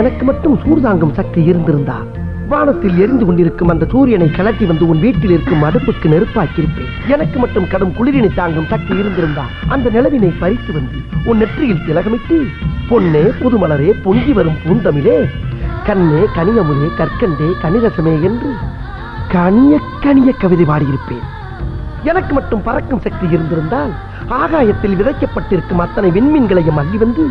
எனக்கு மட்டும் சூர்தாங்கும் சக்தி இருந்திருந்தா வானத்தில் எரிந்து கொண்டிருக்கும் அந்த சூரியனை கலட்டி வந்து உன் வீட்டில் இருக்கும் அடுப்புக்கு நெருப்பாக்கியிருப்பேன். எனக்கு மட்டும் கடும் குளிரினை தாங்கும் சக்தி இருந்திருந்தா அந்த நிலவினை பறித்து வந்து உன் நெற்றியில் திலகமிட்டு பொன்னே புதுமலரே பொங்கி வரும் பூந்தமிழே கண்ணே கனியமுதே கற்கண்டே கனிரசமே என்று கனிய கனிய கவிதை பாடியிருப்பேன். எனக்கு மட்டும் பறக்கும் சக்தி இருந்திருந்தால் ஆகாயத்தில் விதைக்கப்பட்டிருக்கும் அத்தனை விண்மீன்களையும் அள்ளி வந்து